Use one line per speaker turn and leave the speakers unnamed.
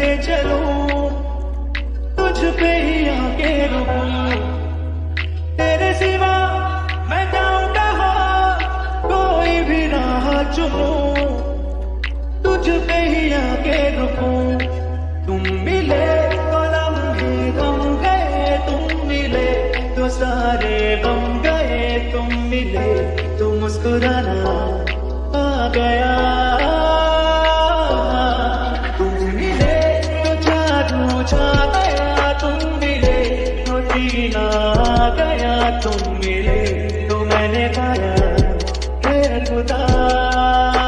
चलते चलो। तुझ पे ही आके रुकूं। तेरे सिवा मैं जाऊँ कहा कोई भी राह चुनूं। तुझ पे ही आके रुकूं। तुम मिले तो लम्हे गम गए, तुम मिले तो सारे गम गए। तुम मिले तो मुस्कुराना आ गया। जादू गया तुम मिले तो जीना गया तुम मिले तो मैंने गाया खुदा।